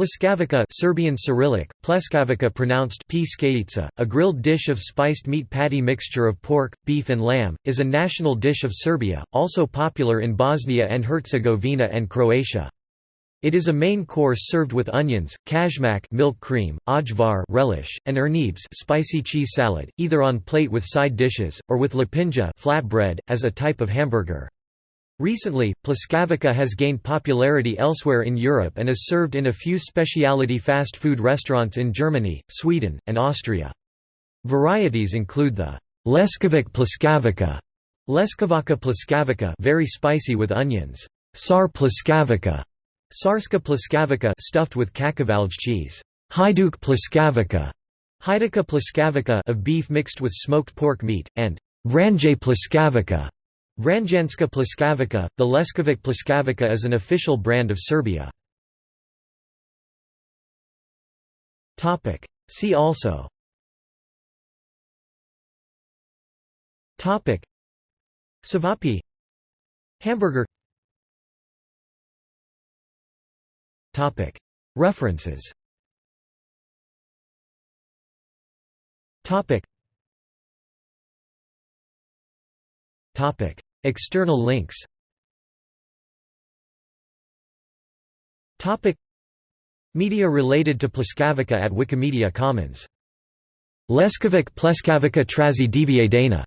Pljeskavica Serbian Cyrillic, pleskavica pronounced a grilled dish of spiced meat patty mixture of pork, beef and lamb, is a national dish of Serbia, also popular in Bosnia and Herzegovina and Croatia. It is a main course served with onions, kajmak milk cream, ajvar relish, and urnebes spicy cheese salad, either on plate with side dishes, or with lepinja flatbread, as a type of hamburger. Recently, pljeskavica has gained popularity elsewhere in Europe and is served in a few specialty fast food restaurants in Germany, Sweden, and Austria. Varieties include the Leskovac pljeskavica, Leskovačka pljeskavica very spicy with onions, Sar pljeskavica, Sarska pljeskavica stuffed with kačkavalj cheese. Hajduk pljeskavica, Hajdučka pljeskavica of beef mixed with smoked pork meat, and Vranje pljeskavica. Vranjanska pljeskavica, the Leskovac pljeskavica is an official brand of Serbia. Topic. See also. Savapi Hamburger. Topic. References External links. Media related to Pljeskavica at Wikimedia Commons. Leskovac Pleskavica Trazi Dana